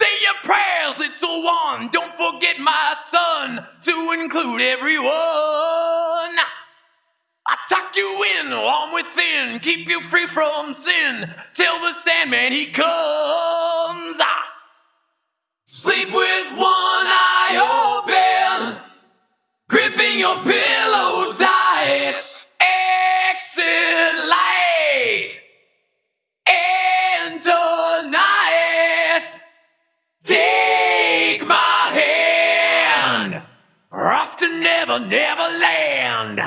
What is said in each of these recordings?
Say your prayers, little one. Don't forget my son to include everyone. I tuck you in, warm within, keep you free from sin till the Sandman he comes. Never, Never Land.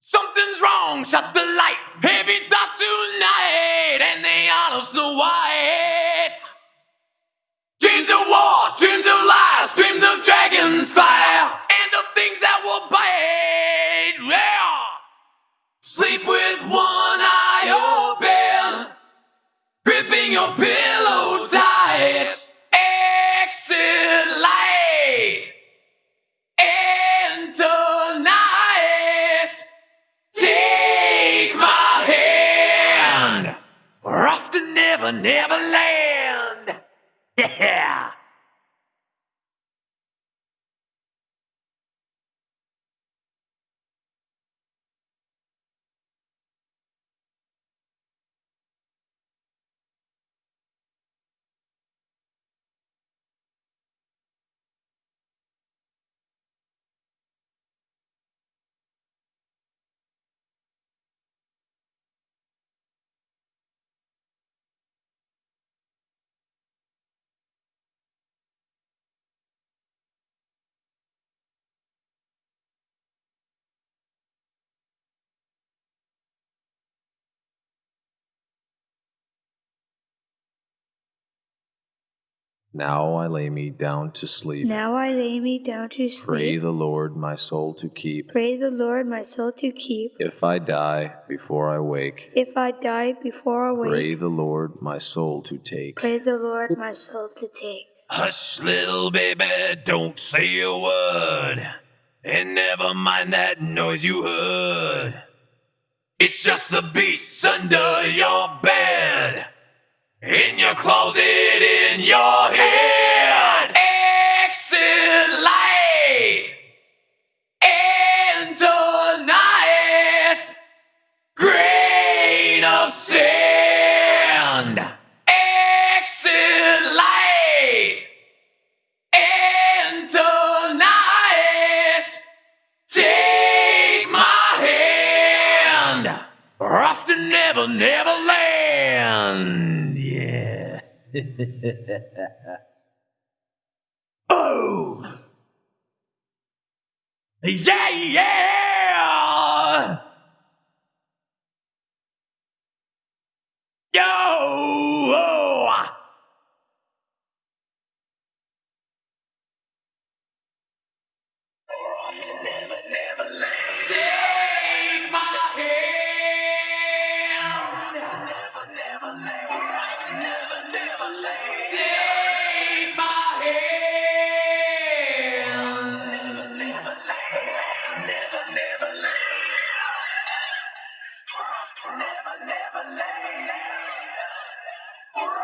Something's wrong, shut the light. Heavy thoughts tonight, and they are Snow White. Dreams of war, dreams of lies, dreams of dragons fire, Never. Yeah. Now I lay me down to sleep. Now I lay me down to sleep. Pray the Lord my soul to keep. Pray the Lord my soul to keep. If I die before I wake, If I die before I wake. pray the Lord my soul to take. pray the Lord my soul to take. Hush, little baby, don't say a word. And never mind that noise you heard. It's just the beasts under your bed. In your closet, in your head. Exit light. And tonight, grain of sand. Exit light. And tonight, take my hand. We're to Never, Never Land. Oh. Yeah, yeah. Yo.